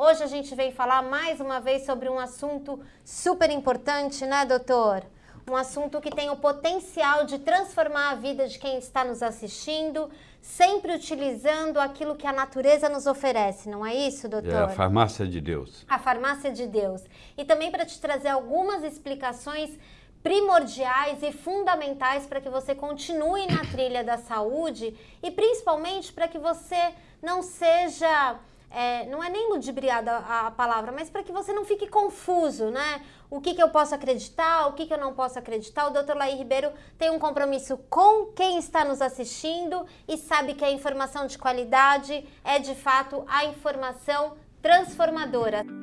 Hoje a gente vem falar mais uma vez sobre um assunto super importante, né, doutor? Um assunto que tem o potencial de transformar a vida de quem está nos assistindo, sempre utilizando aquilo que a natureza nos oferece, não é isso, doutor? É a farmácia de Deus. A farmácia de Deus. E também para te trazer algumas explicações primordiais e fundamentais para que você continue na trilha da saúde e principalmente para que você não seja é, não é nem ludibriada a, palavra, mas para que você não fique confuso, né? O que, que eu posso acreditar, o que, que eu não posso acreditar. O Dr. Laí Ribeiro tem um compromisso com quem está nos assistindo e sabe que a informação de qualidade é de fato a informação transformadora.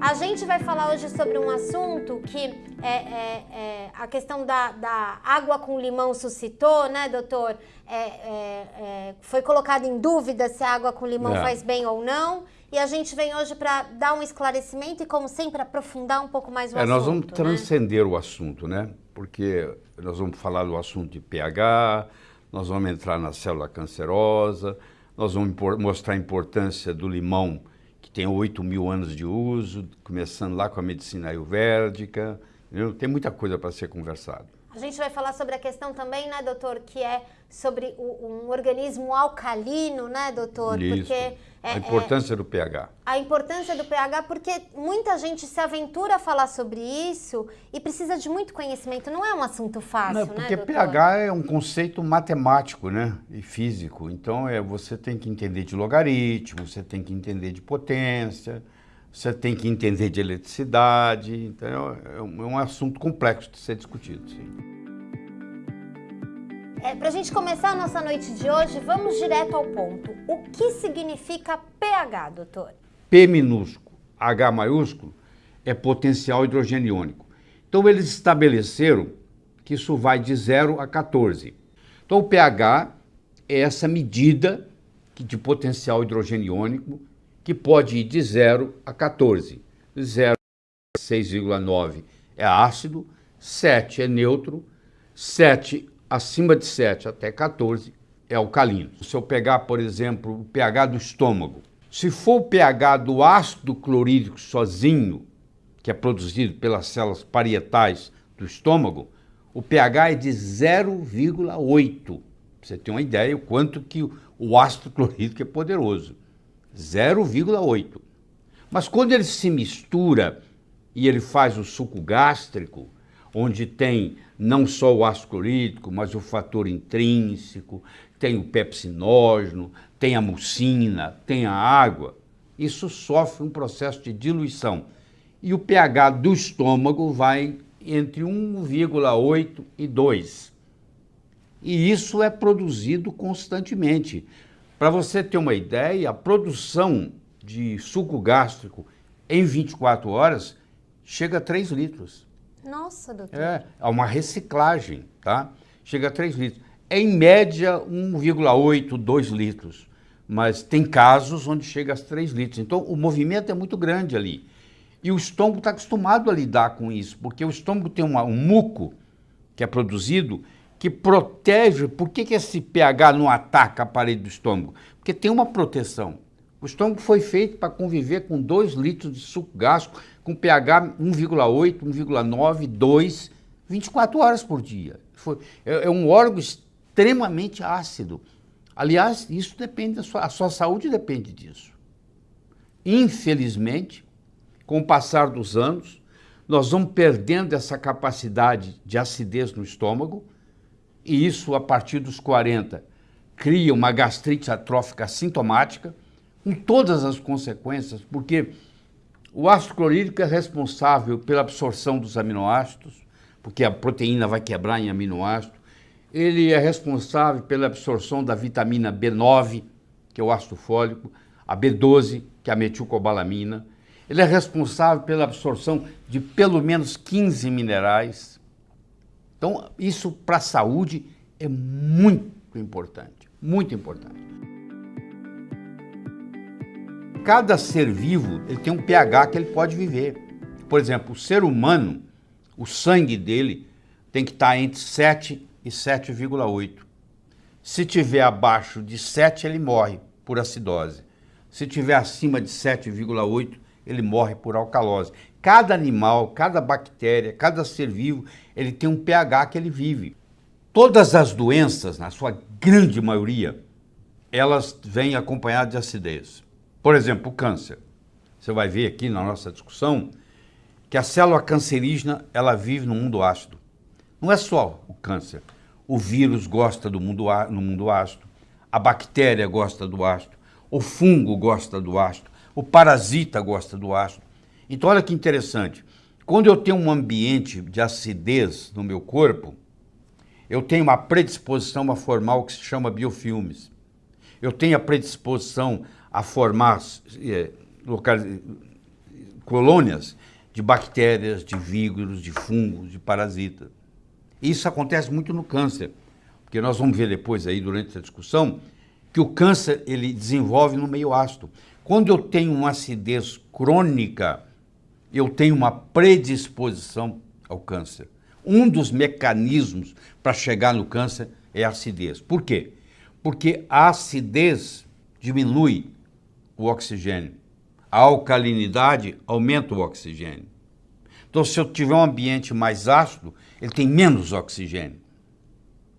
A gente vai falar hoje sobre um assunto que é, é, é a questão da, da, água com limão suscitou, né, doutor? É, é, é foi colocado em dúvida se a água com limão faz bem ou não. E a gente vem hoje para dar um esclarecimento e, como sempre, aprofundar um pouco mais o assunto. Nós vamos né? transcender o assunto, né? Porque nós vamos falar do assunto de pH, nós vamos entrar na célula cancerosa, nós vamos mostrar a importância do limão que tem 8 mil anos de uso, começando lá com a medicina ayurvédica. Entendeu? Tem muita coisa para ser conversado. A gente vai falar sobre a questão também, né, doutor, que é sobre o, um organismo alcalino, né, doutor? Isso. Porque é, a importância é, do pH. A importância do pH, porque muita gente se aventura a falar sobre isso e precisa de muito conhecimento. Não é um assunto fácil, Não, né, porque né, pH é um conceito matemático, né, e físico. Então, é, você tem que entender de logaritmo, você tem que entender de potência, você tem que entender de eletricidade. Então, é um, é um assunto complexo de ser discutido, sim. É, Para a gente começar a nossa noite de hoje, vamos direto ao ponto. O que significa pH, doutor? P minúsculo, H maiúsculo, é potencial hidrogênio iônico. Então, eles estabeleceram que isso vai de 0 a 14. Então, o pH é essa medida de potencial hidrogênio iônico que pode ir de 0 a 14. 0 a 6,9 é ácido, 7 é neutro, 7 acima de 7 até 14 é alcalino. Se eu pegar, por exemplo, o pH do estômago, se for o pH do ácido clorídrico sozinho, que é produzido pelas células parietais do estômago, o pH é de 0,8. Você tem uma ideia o quanto que o ácido clorídrico é poderoso. 0,8. Mas quando ele se mistura e ele faz o suco gástrico, onde tem não só o ácido clorídrico, mas o fator intrínseco, tem o pepsinógeno, tem a mucina, tem a água, isso sofre um processo de diluição. E o pH do estômago vai entre 1,8 e 2. E isso é produzido constantemente. Para você ter uma ideia, a produção de suco gástrico em 24 horas chega a 3 litros. Nossa, doutor. É, é uma reciclagem, tá? Chega a 3 litros. Em média, 1,8, 2 litros. Mas tem casos onde chega a 3 litros. Então, o movimento é muito grande ali. E o estômago está acostumado a lidar com isso, porque o estômago tem uma, um muco que é produzido que protege. Por que, que esse pH não ataca a parede do estômago? Porque tem uma proteção. O estômago foi feito para conviver com 2 litros de suco gástrico com pH 1,8, 1,9, 2, 24 horas por dia. Foi, é, é, um órgão extremamente ácido. Aliás, isso depende da sua, a sua saúde depende disso. Infelizmente, com o passar dos anos, nós vamos perdendo essa capacidade de acidez no estômago, e isso, a partir dos 40, cria uma gastrite atrófica sintomática, com todas as consequências, porque o ácido clorídrico é responsável pela absorção dos aminoácidos, porque a proteína vai quebrar em aminoácido. Ele é responsável pela absorção da vitamina B9, que é o ácido fólico, a B12, que é a metilcobalamina. Ele é responsável pela absorção de pelo menos 15 minerais. Então, isso para a saúde é muito importante, muito importante cada ser vivo ele tem um pH que ele pode viver. Por exemplo, o ser humano, o sangue dele tem que estar entre 7 e 7,8. Se tiver abaixo de 7, ele morre por acidose. Se tiver acima de 7,8, ele morre por alcalose. Cada animal, cada bactéria, cada ser vivo, ele tem um pH que ele vive. Todas as doenças, na sua grande maioria, elas vêm acompanhadas de acidez. Por exemplo, o câncer. Você vai ver aqui na nossa discussão que a célula cancerígena, ela vive no mundo ácido. Não é só o câncer. O vírus gosta do mundo, no mundo ácido, a bactéria gosta do ácido, o fungo gosta do ácido, o parasita gosta do ácido. Então, olha que interessante. Quando eu tenho um ambiente de acidez no meu corpo, eu tenho uma predisposição a formar o que se chama biofilmes. Eu tenho a predisposição a formar é, colônias de bactérias, de vírus, de fungos, de parasitas. Isso acontece muito no câncer, porque nós vamos ver depois aí durante a discussão que o câncer ele desenvolve no meio ácido. Quando eu tenho uma acidez crônica, eu tenho uma predisposição ao câncer. Um dos mecanismos para chegar no câncer é a acidez. Por quê? Porque a acidez diminui o oxigênio. A alcalinidade aumenta o oxigênio. Então, se eu tiver um ambiente mais ácido, ele tem menos oxigênio.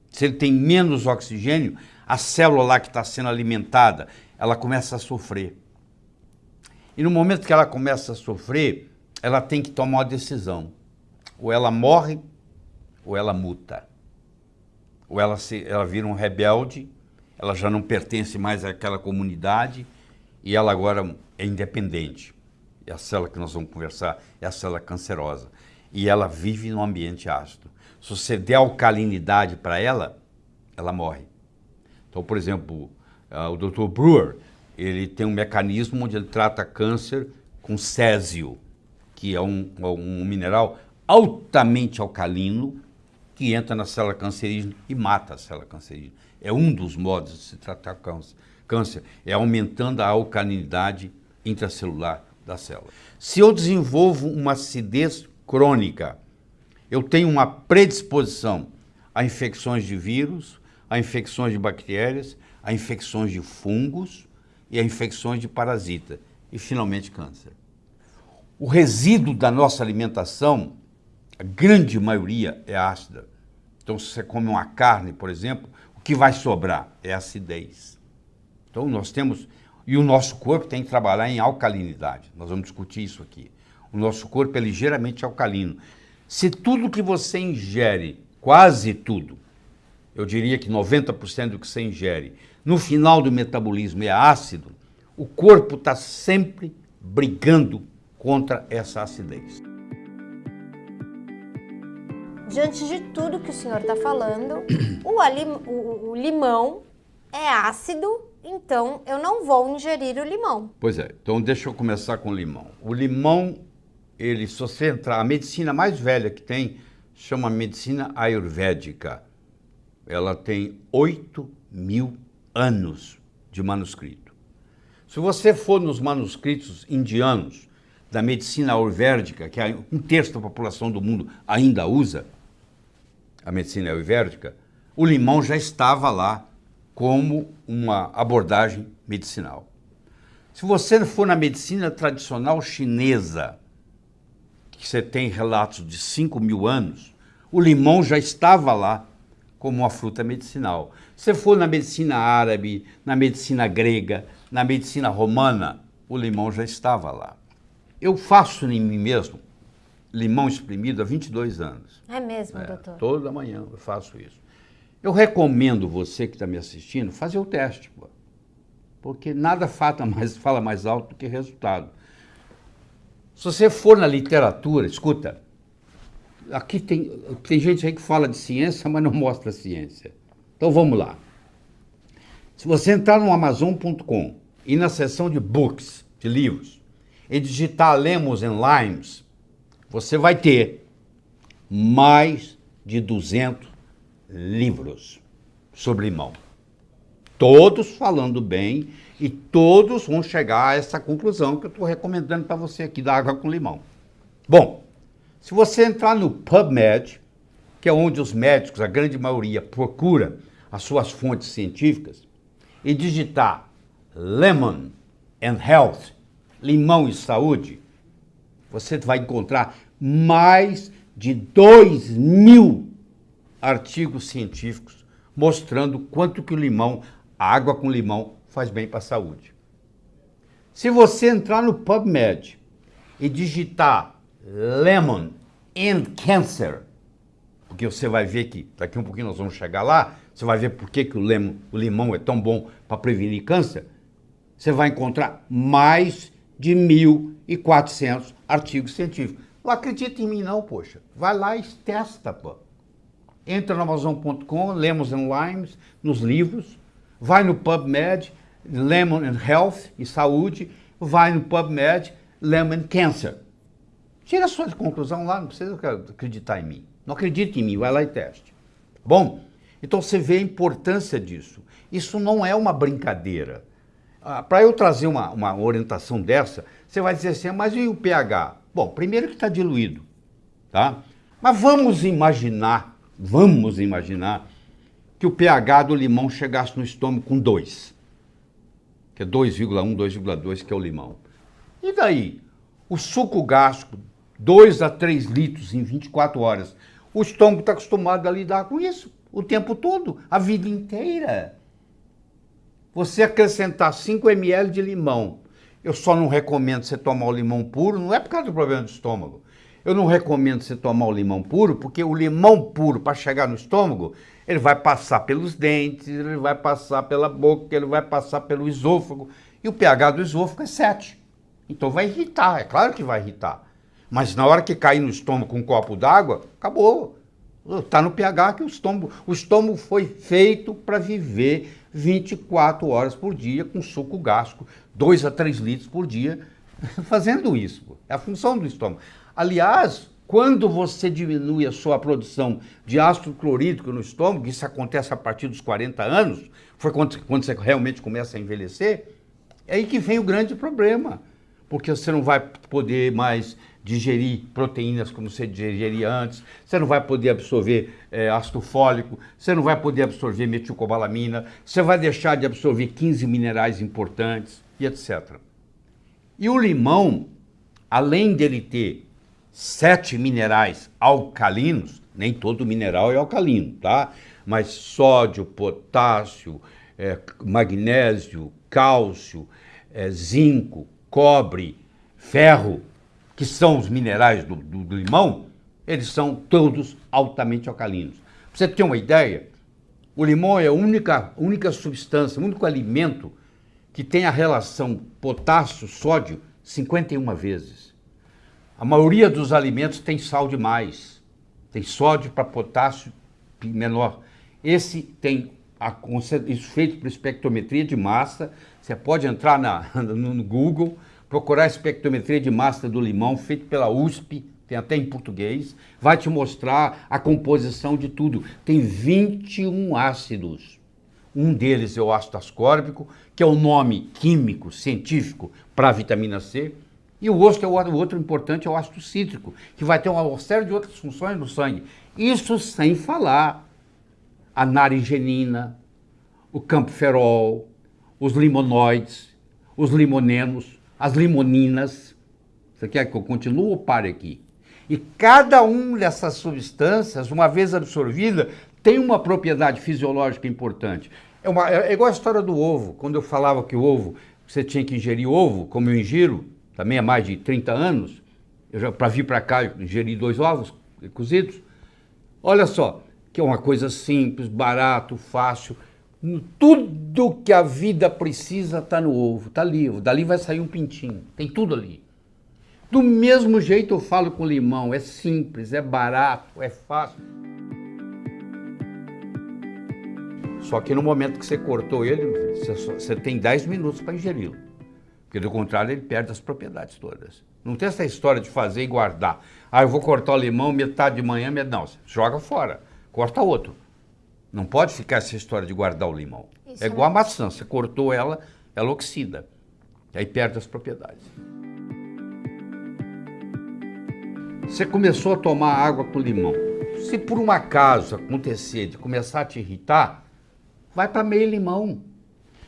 Se ele tem menos oxigênio, a célula lá que está sendo alimentada, ela começa a sofrer. E no momento que ela começa a sofrer, ela tem que tomar uma decisão. Ou ela morre, ou ela muta. Ou ela, se, ela vira um rebelde, ela já não pertence mais àquela comunidade e ela agora é independente. É a célula que nós vamos conversar, é a célula cancerosa. E ela vive num ambiente ácido. Se você der alcalinidade para ela, ela morre. Então, por exemplo, uh, o Dr. Brewer, ele tem um mecanismo onde ele trata câncer com césio, que é um, um mineral altamente alcalino, que entra na célula cancerígena e mata a célula cancerígena. É um dos modos de se tratar câncer, é aumentando a alcalinidade intracelular da célula. Se eu desenvolvo uma acidez crônica, eu tenho uma predisposição a infecções de vírus, a infecções de bactérias, a infecções de fungos e a infecções de parasita e finalmente câncer. O resíduo da nossa alimentação, a grande maioria é ácida. Então, se você come uma carne, por exemplo, que vai sobrar é acidez. Então, nós temos... E o nosso corpo tem que trabalhar em alcalinidade. Nós vamos discutir isso aqui. O nosso corpo é ligeiramente alcalino. Se tudo que você ingere, quase tudo, eu diria que 90% do que você ingere, no final do metabolismo é ácido, o corpo está sempre brigando contra essa acidez. Diante de tudo que o senhor está falando, o, alim, o, o limão é ácido, então eu não vou ingerir o limão. Pois é, então deixa eu começar com o limão. O limão, ele, se você entrar, a medicina mais velha que tem, chama medicina ayurvédica. Ela tem 8 mil anos de manuscrito. Se você for nos manuscritos indianos da medicina ayurvédica, que é um terço da população do mundo ainda usa, a medicina ayurvédica, o limão já estava lá como uma abordagem medicinal. Se você for na medicina tradicional chinesa, que você tem relatos de 5 mil anos, o limão já estava lá como uma fruta medicinal. Se for na medicina árabe, na medicina grega, na medicina romana, o limão já estava lá. Eu faço em mim mesmo limão espremido há 22 anos. É mesmo, é, doutor? Toda manhã eu faço isso. Eu recomendo você que está me assistindo fazer o teste, pô, porque nada fala mais, fala mais alto do que resultado. Se você for na literatura, escuta, aqui tem, tem gente aí que fala de ciência, mas não mostra ciência. Então vamos lá. Se você entrar no Amazon.com e na seção de books, de livros, e digitar Lemons and Limes, você vai ter mais de 200 livros sobre limão. Todos falando bem e todos vão chegar a essa conclusão que eu estou recomendando para você aqui da água com limão. Bom, se você entrar no PubMed, que é onde os médicos, a grande maioria, procura as suas fontes científicas, e digitar lemon, and Health, limão e saúde, você vai encontrar mais de 2 mil artigos científicos mostrando quanto que o limão, a água com limão, faz bem para a saúde. Se você entrar no PubMed e digitar Lemon and Cancer, porque você vai ver que daqui um pouquinho nós vamos chegar lá, você vai ver por que, que o, lemon, o limão é tão bom para prevenir câncer, você vai encontrar mais de 1.400 artigos científicos. Não acredita em mim não, poxa. Vai lá e testa, pô. Entra no Amazon.com, Lemons and Limes, nos livros, vai no PubMed, Lemon and Health e Saúde, vai no PubMed, Lemon Cancer. Tira a sua conclusão lá, não precisa acreditar em mim. Não acredite em mim, vai lá e teste. Bom, então você vê a importância disso. Isso não é uma brincadeira. Ah, Para eu trazer uma, uma orientação dessa, você vai dizer assim, mas e o pH? Bom, primeiro que está diluído, tá? Mas vamos imaginar, vamos imaginar que o pH do limão chegasse no estômago com 2, que é 2,1, 2,2, que é o limão. E daí? O suco gástrico, 2 a 3 litros em 24 horas. O estômago está acostumado a lidar com isso o tempo todo, a vida inteira. Você acrescentar 5 ml de limão, eu só não recomendo você tomar o limão puro, não é por causa do problema do estômago. Eu não recomendo você tomar o limão puro, porque o limão puro, para chegar no estômago, ele vai passar pelos dentes, ele vai passar pela boca, ele vai passar pelo esôfago. E o pH do esôfago é 7. Então vai irritar, é claro que vai irritar. Mas na hora que cair no estômago com um copo d'água, acabou. Está no pH que o estômago. O estômago foi feito para viver 24 horas por dia com suco gástrico, 2 a 3 litros por dia, fazendo isso. É a função do estômago. Aliás, quando você diminui a sua produção de ácido clorídrico no estômago, isso acontece a partir dos 40 anos, foi quando, quando você realmente começa a envelhecer, é aí que vem o grande problema. Porque você não vai poder mais digerir proteínas como você digeria antes, você não vai poder absorver é, ácido fólico, você não vai poder absorver metilcobalamina, você vai deixar de absorver 15 minerais importantes e etc. E o limão, além dele ter sete minerais alcalinos, nem todo mineral é alcalino, tá? Mas sódio, potássio, é, magnésio, cálcio, é, zinco, cobre, ferro, que são os minerais do, do, limão, eles são todos altamente alcalinos. Pra você ter uma ideia, o limão é a única, única substância, o único alimento que tem a relação potássio-sódio 51 vezes. A maioria dos alimentos tem sal demais, tem sódio para potássio menor. Esse tem a, isso feito por espectrometria de massa. Você pode entrar na, no Google, procurar a espectrometria de massa do limão, feito pela USP, tem até em português, vai te mostrar a composição de tudo. Tem 21 ácidos. Um deles é o ácido ascórbico, que é o nome químico, científico para a vitamina C. E o outro, é o outro importante é o ácido cítrico, que vai ter uma série de outras funções no sangue. Isso sem falar a naringenina, o camperol, os limonoides, os limonenos, as limoninas. Você quer que eu continue ou pare aqui? E cada uma dessas substâncias, uma vez absorvida, tem uma propriedade fisiológica importante. É, uma, é igual a história do ovo. Quando eu falava que o ovo, você tinha que ingerir ovo, como eu ingiro, também há mais de 30 anos, para vir para cá, eu ingeri dois ovos cozidos. Olha só, que é uma coisa simples, barato, fácil. Tudo que a vida precisa está no ovo, está ali. Dali vai sair um pintinho, tem tudo ali. Do mesmo jeito eu falo com limão, é simples, é barato, é fácil. Só que no momento que você cortou ele, você tem 10 minutos para ingeri-lo. Porque do contrário ele perde as propriedades todas. Não tem essa história de fazer e guardar. Ah, eu vou cortar o limão metade de manhã, metade... não, joga fora, corta outro. Não pode ficar essa história de guardar o limão. Isso é igual a maçã, você cortou ela, ela oxida. E aí perde as propriedades. Você começou a tomar água com limão. Se por um acaso acontecer de começar a te irritar, vai para meio limão.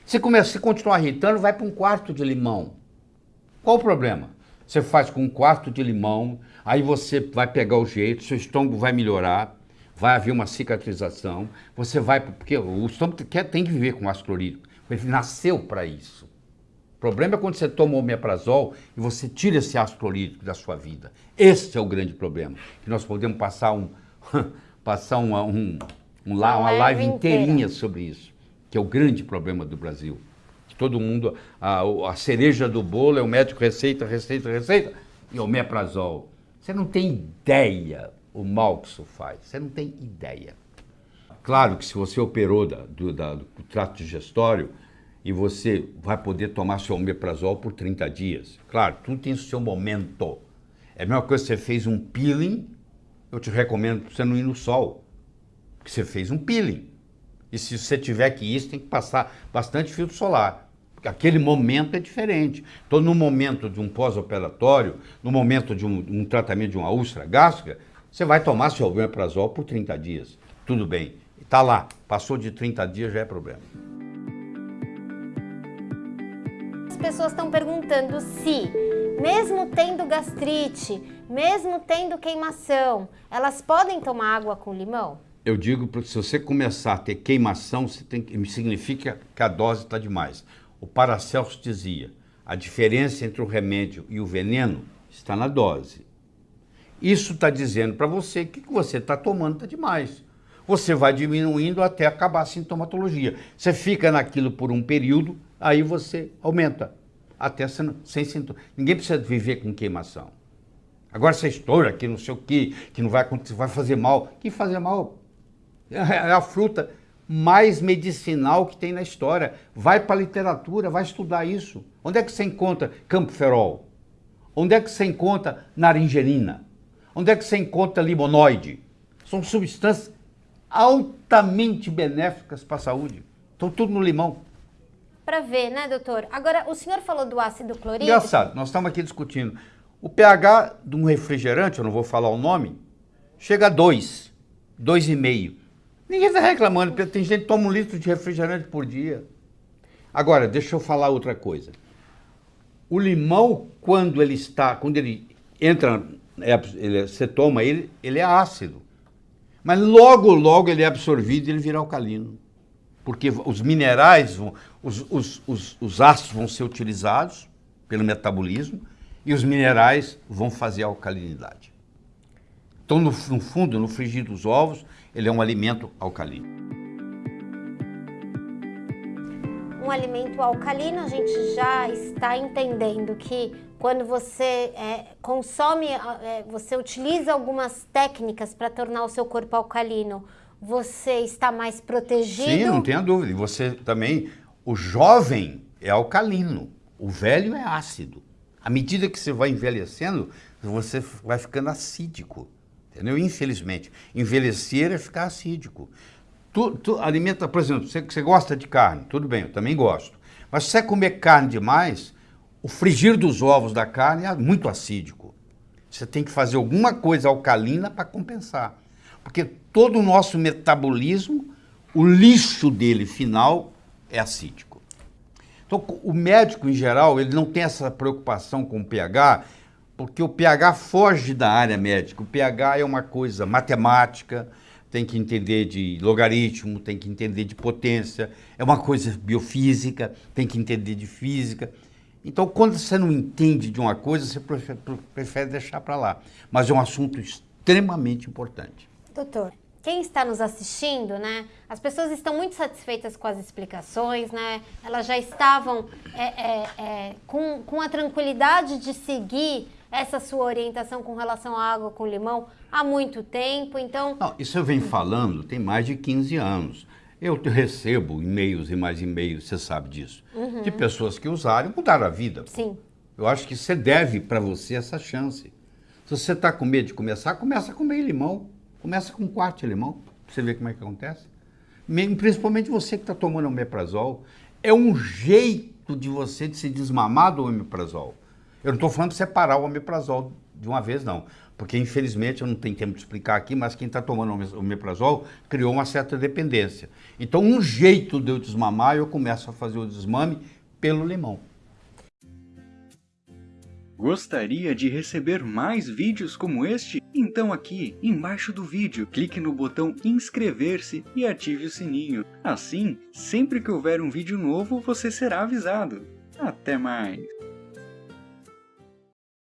Se começa a continuar irritando, vai para um quarto de limão. Qual o problema? Você faz com um quarto de limão, aí você vai pegar o jeito, seu estômago vai melhorar, vai haver uma cicatrização, você vai, porque o estômago quer, tem que viver com ácido clorídrico, ele nasceu para isso. O problema é quando você toma o omeprazol e você tira esse ácido clorídrico da sua vida. Esse é o grande problema, que nós podemos passar um, passar uma, um, um, uma, uma live inteirinha sobre isso, que é o grande problema do Brasil. Todo mundo, a, a cereja do bolo é o médico receita, receita, receita, e omeprazol. Você não tem ideia o mal que isso faz. Você não tem ideia. Claro que se você operou da, do, da, do trato digestório e você vai poder tomar seu omeprazol por 30 dias. Claro, tudo tem seu momento. É a mesma coisa que você fez um peeling, eu te recomendo você não ir no sol, porque você fez um peeling. E se você tiver que ir, você tem que passar bastante filtro solar. Porque aquele momento é diferente. Então, no momento de um pós-operatório, no momento de um, um tratamento de uma úlcera gástrica, você vai tomar seu omeprazol por 30 dias. Tudo bem. Está lá. Passou de 30 dias já é problema. As pessoas estão perguntando se, mesmo tendo gastrite, mesmo tendo queimação, elas podem tomar água com limão? Eu digo que se você começar a ter queimação, tem, significa que a dose está demais. O Paracelso dizia, a diferença entre o remédio e o veneno está na dose. Isso está dizendo para você que o que você está tomando está demais. Você vai diminuindo até acabar a sintomatologia. Você fica naquilo por um período, aí você aumenta. Até sem, sem sintoma. Ninguém precisa viver com queimação. Agora você estoura que não sei o que, que não vai acontecer, vai fazer mal. Que fazer mal? É a fruta mais medicinal que tem na história. Vai para a literatura, vai estudar isso. Onde é que você encontra campoferol? Onde é que você encontra naringerina? Onde é que você encontra limonoide? São substâncias altamente benéficas para a saúde. Estão tudo no limão. Para ver, né, doutor? Agora, o senhor falou do ácido clorídrico. Engraçado, nós estamos aqui discutindo. O pH de um refrigerante, eu não vou falar o nome, chega a 2, 2,5. Ninguém está reclamando, porque tem gente que toma um litro de refrigerante por dia. Agora, deixa eu falar outra coisa. O limão, quando ele está, quando ele entra é, ele, você toma ele, ele é ácido. Mas logo, logo ele é absorvido e ele vira alcalino. Porque os minerais, vão, os, os, os, os ácidos vão ser utilizados pelo metabolismo e os minerais vão fazer a alcalinidade. Então, no, no fundo, no frigir dos ovos, ele é um alimento alcalino. Um alimento alcalino, a gente já está entendendo que quando você é, consome, é, você utiliza algumas técnicas para tornar o seu corpo alcalino, você está mais protegido? Sim, não tenha dúvida. Você também, o jovem é alcalino, o velho é ácido. À medida que você vai envelhecendo, você vai ficando acídico, entendeu? Infelizmente, envelhecer é ficar acídico. Tu, tu alimenta, por exemplo, você, você gosta de carne, tudo bem, eu também gosto. Mas se você comer carne demais, o frigir dos ovos da carne é muito acídico. Você tem que fazer alguma coisa alcalina para compensar. Porque todo o nosso metabolismo, o lixo dele final é acídico. Então, o médico, em geral, ele não tem essa preocupação com o pH, porque o pH foge da área médica. O pH é uma coisa matemática, tem que entender de logaritmo, tem que entender de potência, é uma coisa biofísica, tem que entender de física. Então, quando você não entende de uma coisa, você prefere deixar para lá. Mas é um assunto extremamente importante. Doutor, quem está nos assistindo, né? As pessoas estão muito satisfeitas com as explicações, né? Elas já estavam é, é, é, com, com a tranquilidade de seguir essa sua orientação com relação à água com limão há muito tempo, então... Não, isso eu venho falando tem mais de 15 anos. Eu recebo e-mails e mais e-mails, você sabe disso, uhum. de pessoas que usaram e mudaram a vida. Sim. Eu acho que você deve para você essa chance. Se você está com medo de começar, começa com meio limão. Começa com um quarto de limão, para você ver como é que acontece. Principalmente você que está tomando omeprazol. É um jeito de você de se desmamar do omeprazol. Eu não estou falando de separar o omeprazol de uma vez, não. Porque, infelizmente, eu não tenho tempo de explicar aqui, mas quem está tomando o omeprazol criou uma certa dependência. Então, um jeito de eu desmamar, eu começo a fazer o desmame pelo limão. Gostaria de receber mais vídeos como este? Então aqui, embaixo do vídeo, clique no botão inscrever-se e ative o sininho. Assim, sempre que houver um vídeo novo, você será avisado. Até mais!